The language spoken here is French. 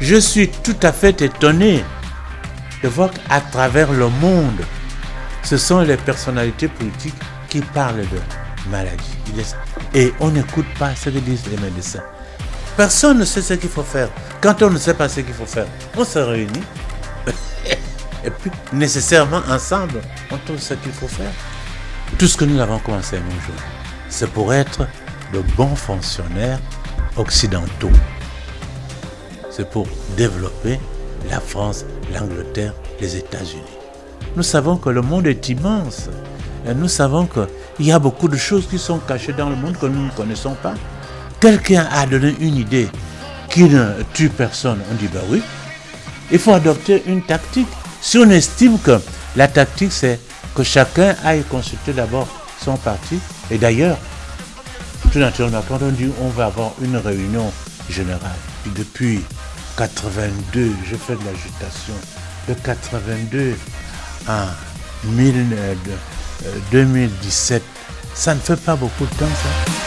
Je suis tout à fait étonné de voir qu'à travers le monde, ce sont les personnalités politiques qui parlent de maladie. Et on n'écoute pas ce que disent les médecins. Personne ne sait ce qu'il faut faire. Quand on ne sait pas ce qu'il faut faire, on se réunit. Et puis, nécessairement, ensemble, on trouve ce qu'il faut faire. Tout ce que nous avons commencé un jour, c'est pour être de bons fonctionnaires occidentaux. C'est pour développer la France, l'Angleterre, les États-Unis. Nous savons que le monde est immense. Nous savons qu'il y a beaucoup de choses qui sont cachées dans le monde que nous ne connaissons pas. Quelqu'un a donné une idée qui ne tue personne. On dit, ben oui, il faut adopter une tactique. Si on estime que la tactique, c'est que chacun aille consulter d'abord son parti, et d'ailleurs, tout naturellement, quand on dit on va avoir une réunion générale, depuis 82, je fais de l'agitation, de 82 à 2017, ça ne fait pas beaucoup de temps ça.